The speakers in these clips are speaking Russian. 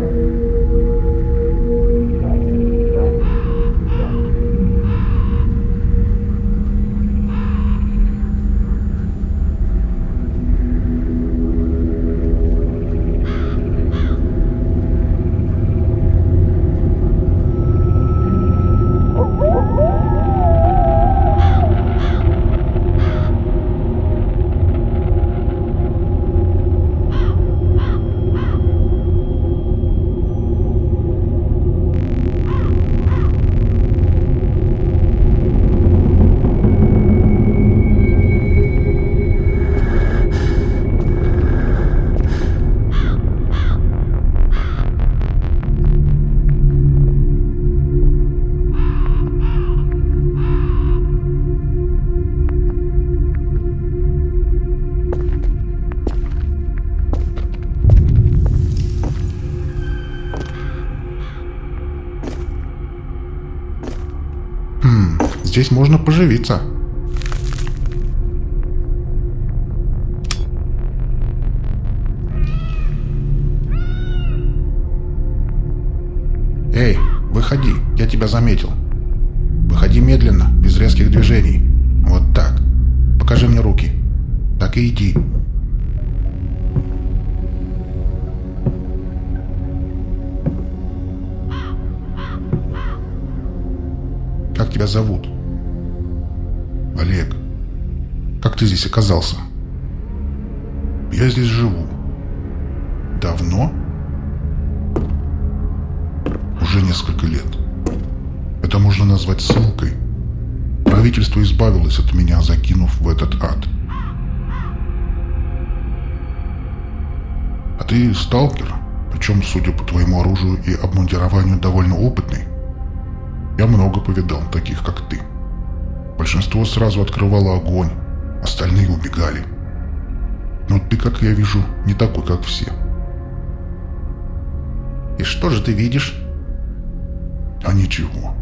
Bye. Здесь можно поживиться. Эй, выходи, я тебя заметил. Выходи медленно, без резких движений. Вот так. Покажи мне руки. Так и иди. Как тебя зовут? Олег. Как ты здесь оказался? Я здесь живу. Давно? Уже несколько лет. Это можно назвать ссылкой. Правительство избавилось от меня, закинув в этот ад. А ты сталкер, причем, судя по твоему оружию и обмундированию, довольно опытный. Я много повидал таких, как ты. Большинство сразу открывало огонь, остальные убегали. Но ты, как я вижу, не такой, как все. И что же ты видишь? А ничего.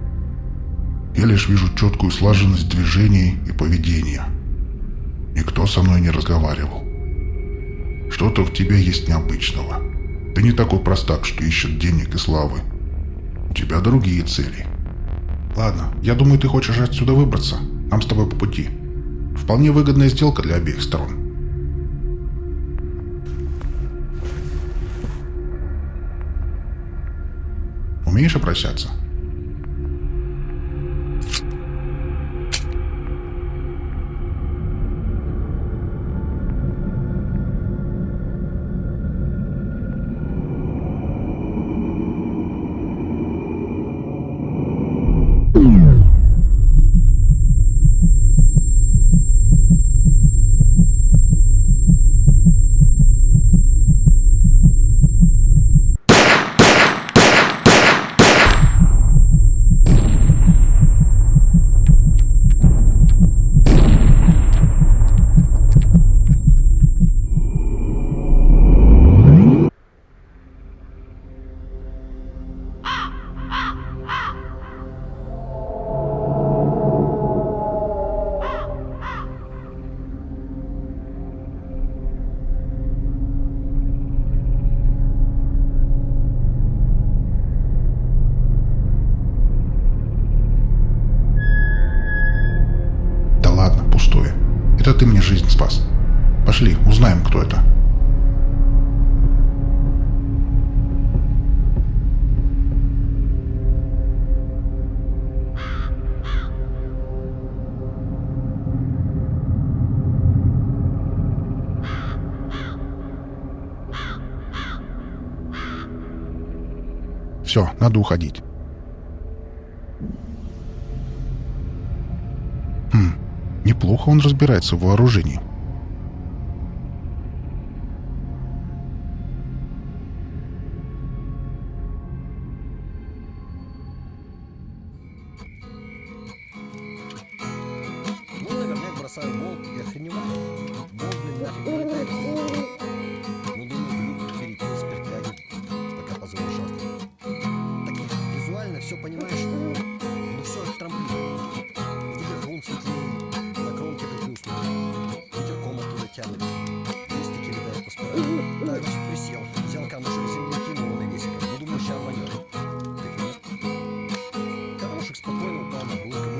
Я лишь вижу четкую слаженность движений и поведения. Никто со мной не разговаривал. Что-то в тебе есть необычного. Ты не такой простак, что ищет денег и славы. У тебя другие цели. Ладно, я думаю, ты хочешь отсюда выбраться. Нам с тобой по пути. Вполне выгодная сделка для обеих сторон. Умеешь обращаться? Это ты мне жизнь спас. Пошли, узнаем, кто это. Все, надо уходить. Хм, неплохо он разбирается в вооружении. Ну, бросаю болт и охреневаю. Камушек спокойно там аномалии.